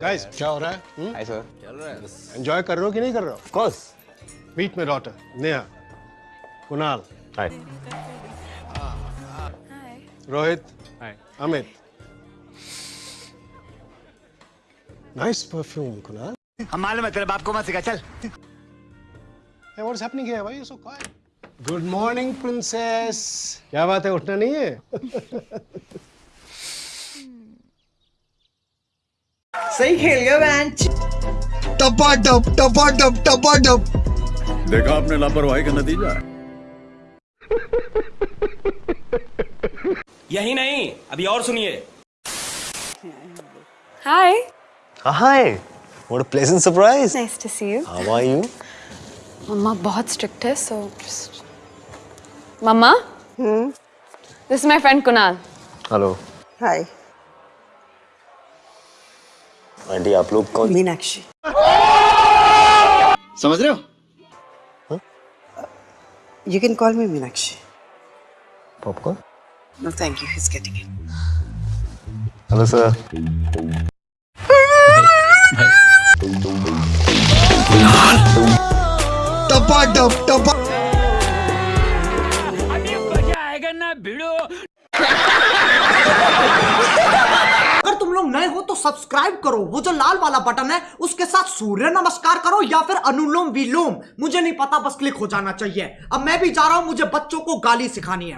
Guys क्या हो रहा है? हाय सर चल रहा है। एंजॉय कर रहे हो कि नहीं कर रहे हो? Of course meet my daughter Neha Kunal hi Rohit hi Amit nice perfume Kunal हम मालूम है तेरे बाप को मत सिखा चल। Hey, what's happening here? Why are you so quiet? Good morning, princess. क्या बात है? उठना नहीं है? सही खेल गया बेंच टपा टप टपा टप टपा टप देखा आपने लापरवाही का नतीजा? यही नहीं अभी और सुनिए। Hi. Hi what a pleasant surprise Nice to see you. How are you मम्मा बहुत स्ट्रिक्ट है so just मम्मा This is my friend Kunal. Hello hi aunty आप लोग कौन? मीनाक्षी। समझ रहे हो? You can call me Meenakshi. Popcorn no thank you he's getting it hello sir टपा टप टपा तुम लोग नए हो तो सब्सक्राइब करो। वो जो लाल वाला बटन है, उसके साथ सूर्य नमस्कार करो या फिर अनुलोम विलोम। मुझे नहीं पता, बस क्लिक हो जाना चाहिए। अब मैं भी जा रहा हूँ, मुझे बच्चों को गाली सिखानी है।